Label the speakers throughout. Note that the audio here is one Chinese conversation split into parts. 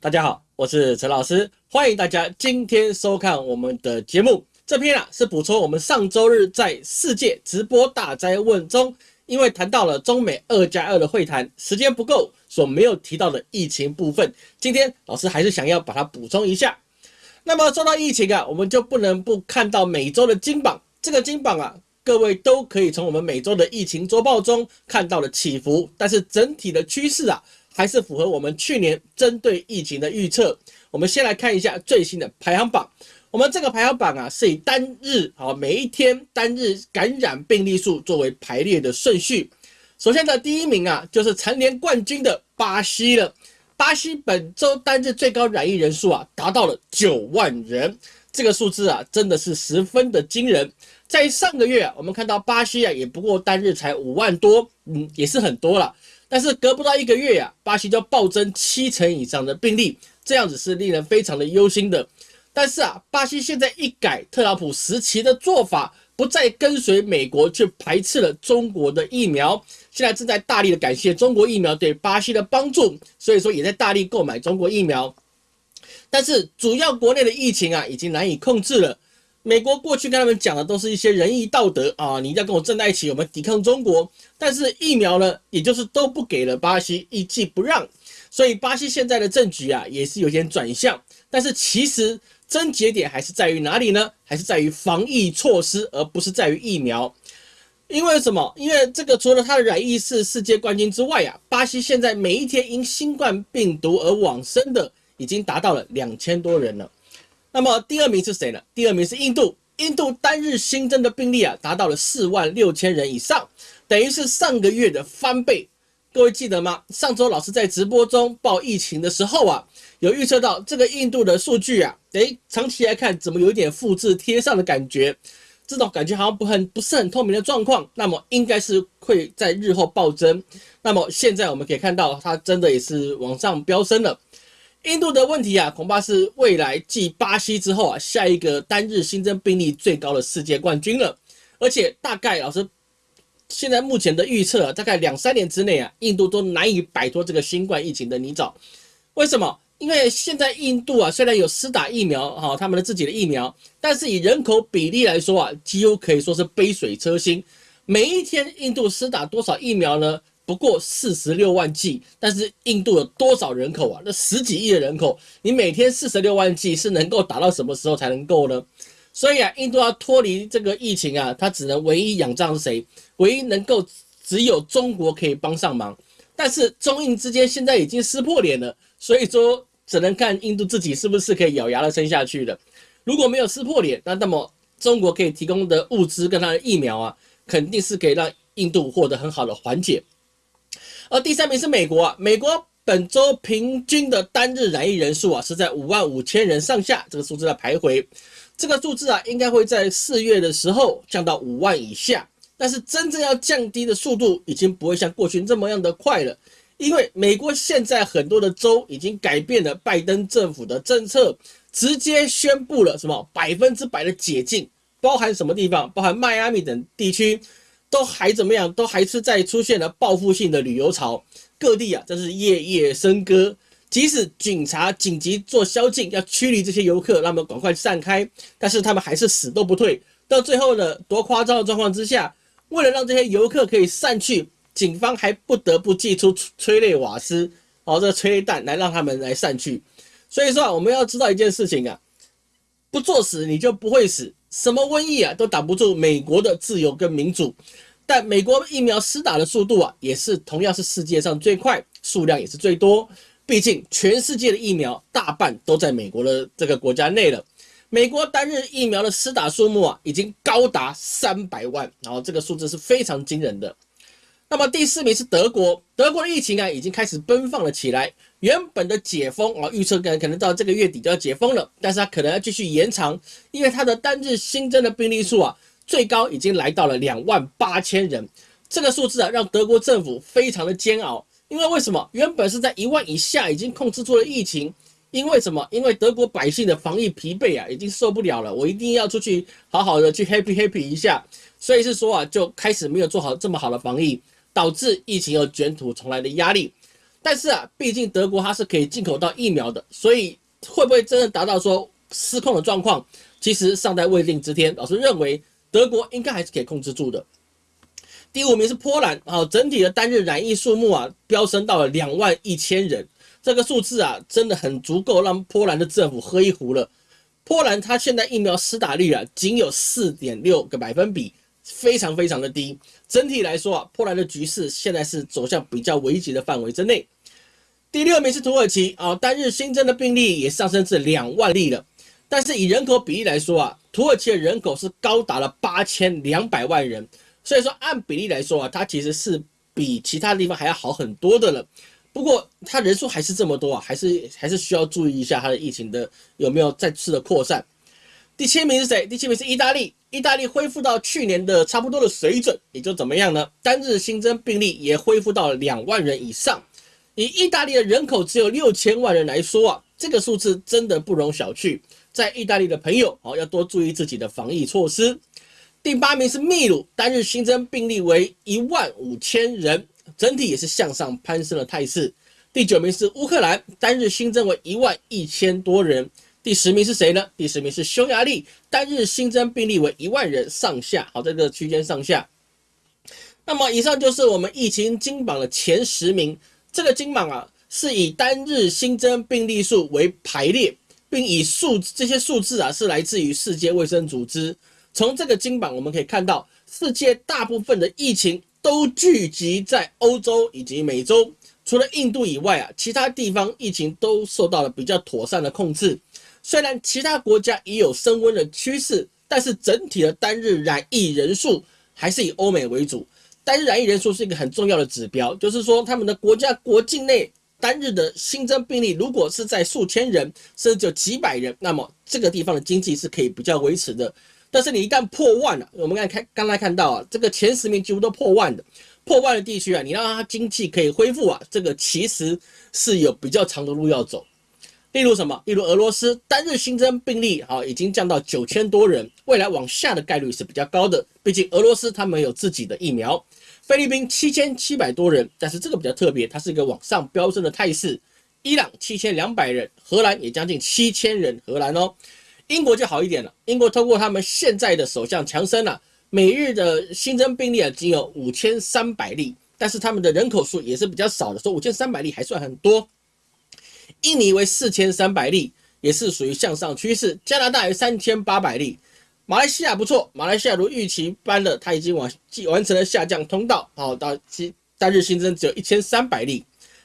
Speaker 1: 大家好，我是陈老师，欢迎大家今天收看我们的节目。这篇啊是补充我们上周日在世界直播大灾问中，因为谈到了中美二加二的会谈，时间不够所没有提到的疫情部分。今天老师还是想要把它补充一下。那么说到疫情啊，我们就不能不看到每周的金榜。这个金榜啊，各位都可以从我们每周的疫情周报中看到了起伏，但是整体的趋势啊。还是符合我们去年针对疫情的预测。我们先来看一下最新的排行榜。我们这个排行榜啊，是以单日啊每一天单日感染病例数作为排列的顺序。首先的第一名啊，就是蝉联冠军的巴西了。巴西本周单日最高染疫人数啊，达到了九万人。这个数字啊，真的是十分的惊人。在上个月啊，我们看到巴西啊，也不过单日才五万多，嗯，也是很多了。但是隔不到一个月呀，巴西就暴增七成以上的病例，这样子是令人非常的忧心的。但是啊，巴西现在一改特朗普时期的做法，不再跟随美国去排斥了中国的疫苗，现在正在大力的感谢中国疫苗对巴西的帮助，所以说也在大力购买中国疫苗。但是主要国内的疫情啊，已经难以控制了。美国过去跟他们讲的都是一些仁义道德啊，你一定要跟我站在一起，我们抵抗中国。但是疫苗呢，也就是都不给了巴西，一计不让，所以巴西现在的政局啊，也是有点转向。但是其实症结点还是在于哪里呢？还是在于防疫措施，而不是在于疫苗。因为什么？因为这个除了他的染疫是世界冠军之外啊，巴西现在每一天因新冠病毒而往生的已经达到了两千多人了。那么第二名是谁呢？第二名是印度，印度单日新增的病例啊，达到了四万六千人以上，等于是上个月的翻倍。各位记得吗？上周老师在直播中报疫情的时候啊，有预测到这个印度的数据啊，诶，长期来看怎么有点复制贴上的感觉？这种感觉好像不很不是很透明的状况，那么应该是会在日后暴增。那么现在我们可以看到，它真的也是往上飙升了。印度的问题啊，恐怕是未来继巴西之后啊，下一个单日新增病例最高的世界冠军了。而且大概老师现在目前的预测，大概两三年之内啊，印度都难以摆脱这个新冠疫情的泥沼。为什么？因为现在印度啊，虽然有施打疫苗哈，他们的自己的疫苗，但是以人口比例来说啊，几乎可以说是杯水车薪。每一天印度施打多少疫苗呢？不过四十六万剂，但是印度有多少人口啊？那十几亿的人口，你每天四十六万剂是能够打到什么时候才能够呢？所以啊，印度要脱离这个疫情啊，它只能唯一仰仗谁？唯一能够只有中国可以帮上忙。但是中印之间现在已经撕破脸了，所以说只能看印度自己是不是可以咬牙的撑下去的。如果没有撕破脸，那那么中国可以提供的物资跟它的疫苗啊，肯定是可以让印度获得很好的缓解。而第三名是美国啊，美国本周平均的单日染疫人数啊是在五万五千人上下，这个数字在徘徊。这个数字啊应该会在四月的时候降到五万以下，但是真正要降低的速度已经不会像过去这么样的快了，因为美国现在很多的州已经改变了拜登政府的政策，直接宣布了什么百分之百的解禁，包含什么地方？包含迈阿密等地区。都还怎么样？都还是在出现了报复性的旅游潮，各地啊，真是夜夜笙歌。即使警察紧急做宵禁，要驱离这些游客，让他们赶快散开，但是他们还是死都不退。到最后呢，多夸张的状况之下，为了让这些游客可以散去，警方还不得不祭出催泪瓦斯，哦，这催泪弹来让他们来散去。所以说啊，我们要知道一件事情啊，不作死你就不会死。什么瘟疫啊，都挡不住美国的自由跟民主。但美国疫苗施打的速度啊，也是同样是世界上最快，数量也是最多。毕竟全世界的疫苗大半都在美国的这个国家内了。美国单日疫苗的施打数目啊，已经高达三百万，然后这个数字是非常惊人的。那么第四名是德国，德国的疫情啊，已经开始奔放了起来。原本的解封啊，预测可能可能到这个月底就要解封了，但是它可能要继续延长，因为它的单日新增的病例数啊，最高已经来到了两万八千人，这个数字啊，让德国政府非常的煎熬，因为为什么？原本是在一万以下已经控制住了疫情，因为什么？因为德国百姓的防疫疲惫啊，已经受不了了，我一定要出去好好的去 happy happy 一下，所以是说啊，就开始没有做好这么好的防疫，导致疫情又卷土重来的压力。但是啊，毕竟德国它是可以进口到疫苗的，所以会不会真的达到说失控的状况，其实尚待未定之天。老师认为德国应该还是可以控制住的。第五名是波兰，好，整体的单日染疫数目啊飙升到了两万一千人，这个数字啊真的很足够让波兰的政府喝一壶了。波兰它现在疫苗施打率啊仅有四点六个百分比，非常非常的低。整体来说啊，波兰的局势现在是走向比较危急的范围之内。第六名是土耳其啊，单日新增的病例也上升至两万例了。但是以人口比例来说啊，土耳其的人口是高达了八千两百万人，所以说按比例来说啊，它其实是比其他地方还要好很多的了。不过它人数还是这么多啊，还是还是需要注意一下它的疫情的有没有再次的扩散。第七名是谁？第七名是意大利，意大利恢复到去年的差不多的水准，也就怎么样呢？单日新增病例也恢复到两万人以上。以意大利的人口只有六千万人来说啊，这个数字真的不容小觑。在意大利的朋友哦，要多注意自己的防疫措施。第八名是秘鲁，单日新增病例为一万五千人，整体也是向上攀升的态势。第九名是乌克兰，单日新增为一万一千多人。第十名是谁呢？第十名是匈牙利，单日新增病例为一万人上下，好，在这个区间上下。那么以上就是我们疫情金榜的前十名。这个金榜啊，是以单日新增病例数为排列，并以数这些数字啊是来自于世界卫生组织。从这个金榜我们可以看到，世界大部分的疫情都聚集在欧洲以及美洲，除了印度以外啊，其他地方疫情都受到了比较妥善的控制。虽然其他国家也有升温的趋势，但是整体的单日染疫人数还是以欧美为主。单日染疫人数是一个很重要的指标，就是说他们的国家国境内单日的新增病例，如果是在数千人，甚至就几百人，那么这个地方的经济是可以比较维持的。但是你一旦破万了，我们刚才看刚才看到啊，这个前十名几乎都破万的，破万的地区啊，你让它经济可以恢复啊，这个其实是有比较长的路要走。例如什么？例如俄罗斯单日新增病例啊，已经降到九千多人，未来往下的概率是比较高的，毕竟俄罗斯他们有自己的疫苗。菲律宾七千七百多人，但是这个比较特别，它是一个往上飙升的态势。伊朗七千两百人，荷兰也将近七千人，荷兰哦。英国就好一点了，英国通过他们现在的首相强生啊，每日的新增病例啊仅有五千三百例，但是他们的人口数也是比较少的，说五千三百例还算很多。印尼为四千三百例，也是属于向上趋势。加拿大有三千八百例。马来西亚不错，马来西亚如预期般的，它已经完完成了下降通道，好到其单日新增只有一千三百例。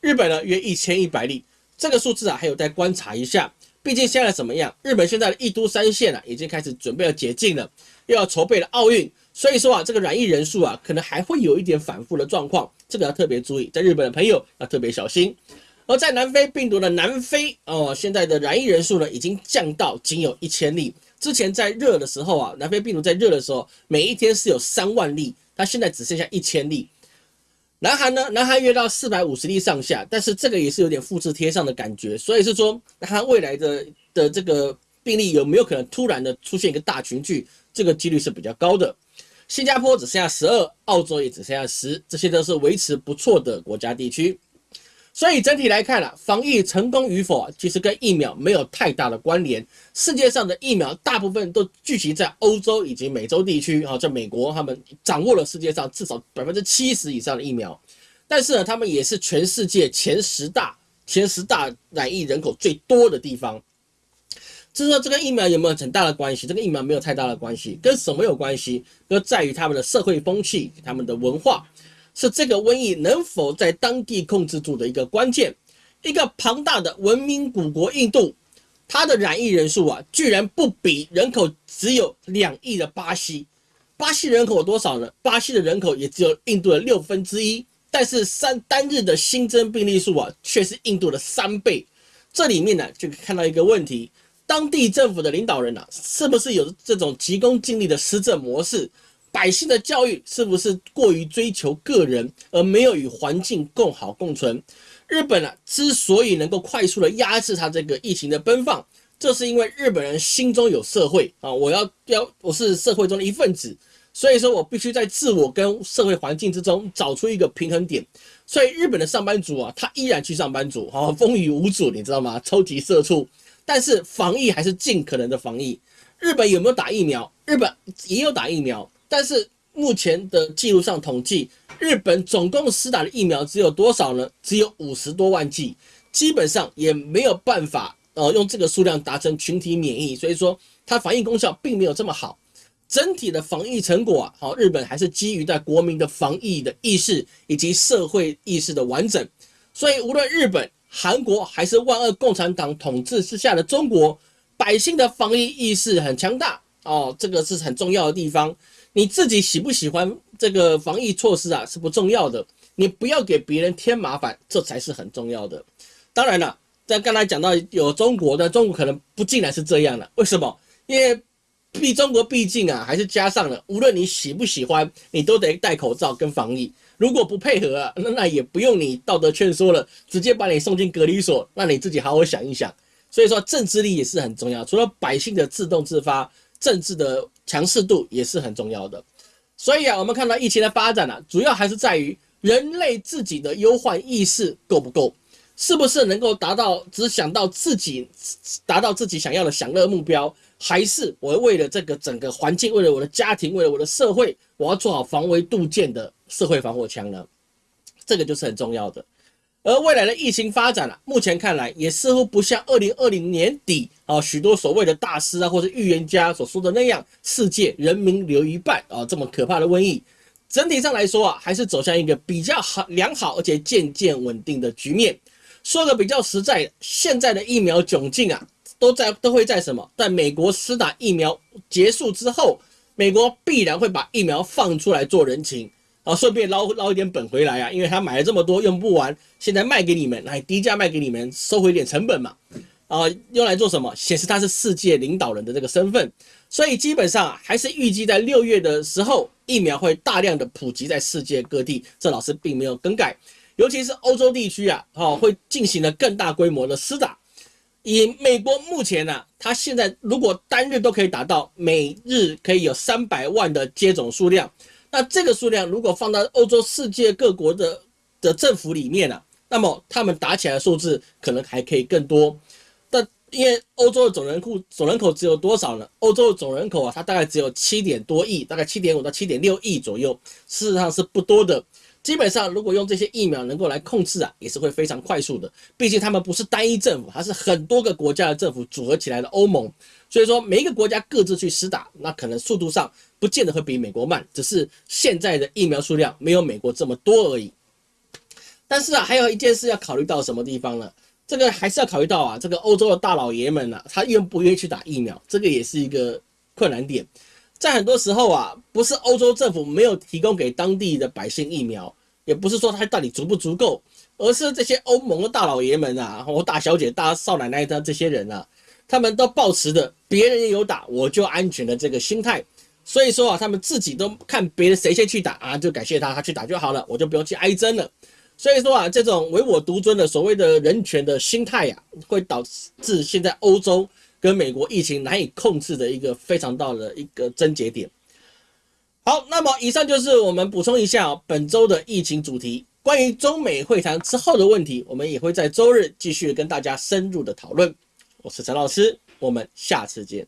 Speaker 1: 日本呢约一千一百例，这个数字啊还有待观察一下，毕竟现在怎么样？日本现在的一都三县啊已经开始准备要解禁了，又要筹备了奥运，所以说啊这个染疫人数啊可能还会有一点反复的状况，这个要特别注意，在日本的朋友要特别小心。而在南非病毒的南非哦，现在的染疫人数呢已经降到仅有一千例。之前在热的时候啊，南非病毒在热的时候，每一天是有三万例，它现在只剩下一千例。南韩呢，南韩约到四百五十例上下，但是这个也是有点复制贴上的感觉，所以是说，南韩未来的的这个病例有没有可能突然的出现一个大群聚，这个几率是比较高的。新加坡只剩下十二，澳洲也只剩下十，这些都是维持不错的国家地区。所以整体来看了，防疫成功与否，其实跟疫苗没有太大的关联。世界上的疫苗大部分都聚集在欧洲以及美洲地区啊，在美国他们掌握了世界上至少百分之七十以上的疫苗，但是呢，他们也是全世界前十大、前十大染疫人口最多的地方。就是说，这个疫苗有没有很大的关系？这个疫苗没有太大的关系，跟什么有关系？就在于他们的社会风气、他们的文化。是这个瘟疫能否在当地控制住的一个关键。一个庞大的文明古国印度，它的染疫人数啊，居然不比人口只有两亿的巴西。巴西人口有多少呢？巴西的人口也只有印度的六分之一，但是三单日的新增病例数啊，却是印度的三倍。这里面呢，就看到一个问题：当地政府的领导人啊，是不是有这种急功近利的施政模式？百姓的教育是不是过于追求个人，而没有与环境共好共存？日本啊，之所以能够快速的压制它这个疫情的奔放，这是因为日本人心中有社会啊，我要要我是社会中的一份子，所以说我必须在自我跟社会环境之中找出一个平衡点。所以日本的上班族啊，他依然去上班族，好风雨无阻，你知道吗？超级社畜，但是防疫还是尽可能的防疫。日本有没有打疫苗？日本也有打疫苗，但是目前的记录上统计，日本总共施打的疫苗只有多少呢？只有五十多万剂，基本上也没有办法呃用这个数量达成群体免疫，所以说它防疫功效并没有这么好。整体的防疫成果啊，好，日本还是基于在国民的防疫的意识以及社会意识的完整，所以无论日本、韩国还是万恶共产党统治之下的中国，百姓的防疫意识很强大哦，这个是很重要的地方。你自己喜不喜欢这个防疫措施啊，是不重要的，你不要给别人添麻烦，这才是很重要的。当然了，在刚才讲到有中国的，中国可能不竟然是这样的，为什么？因为。毕中国毕竟啊，还是加上了，无论你喜不喜欢，你都得戴口罩跟防疫。如果不配合啊，那那也不用你道德劝说了，直接把你送进隔离所，让你自己好好想一想。所以说，政治力也是很重要，除了百姓的自动自发，政治的强势度也是很重要的。所以啊，我们看到疫情的发展啊，主要还是在于人类自己的忧患意识够不够，是不是能够达到只想到自己，达到自己想要的享乐目标。还是我为了这个整个环境，为了我的家庭，为了我的社会，我要做好防微杜渐的社会防火墙呢？这个就是很重要的。而未来的疫情发展啊，目前看来也似乎不像二零二零年底啊许多所谓的大师啊或者预言家所说的那样，世界人民留一半啊这么可怕的瘟疫。整体上来说啊，还是走向一个比较好、良好而且渐渐稳定的局面。说个比较实在，现在的疫苗窘境啊。都在都会在什么？在美国施打疫苗结束之后，美国必然会把疫苗放出来做人情啊，顺便捞捞一点本回来啊，因为他买了这么多用不完，现在卖给你们来低价卖给你们，收回点成本嘛啊，用来做什么？显示他是世界领导人的这个身份，所以基本上还是预计在六月的时候，疫苗会大量的普及在世界各地，这老师并没有更改，尤其是欧洲地区啊，哦会进行了更大规模的施打。以美国目前呢，它现在如果单日都可以达到每日可以有三百万的接种数量，那这个数量如果放到欧洲世界各国的的政府里面呢，那么他们打起来的数字可能还可以更多。但因为欧洲的总人口总人口只有多少呢？欧洲的总人口啊，它大概只有七点多亿，大概七点五到七点六亿左右，事实上是不多的。基本上，如果用这些疫苗能够来控制啊，也是会非常快速的。毕竟他们不是单一政府，它是很多个国家的政府组合起来的欧盟。所以说，每一个国家各自去施打，那可能速度上不见得会比美国慢，只是现在的疫苗数量没有美国这么多而已。但是啊，还有一件事要考虑到什么地方呢？这个还是要考虑到啊，这个欧洲的大老爷们啊，他愿不愿意去打疫苗，这个也是一个困难点。在很多时候啊，不是欧洲政府没有提供给当地的百姓疫苗，也不是说它到底足不足够，而是这些欧盟的大老爷们啊，或大小姐、大少奶奶的这些人啊，他们都抱持的别人也有打我就安全的这个心态，所以说啊，他们自己都看别人谁先去打啊，就感谢他，他去打就好了，我就不用去挨针了。所以说啊，这种唯我独尊的所谓的人权的心态呀，会导致现在欧洲。跟美国疫情难以控制的一个非常大的一个症结点。好，那么以上就是我们补充一下本周的疫情主题。关于中美会谈之后的问题，我们也会在周日继续跟大家深入的讨论。我是陈老师，我们下次见。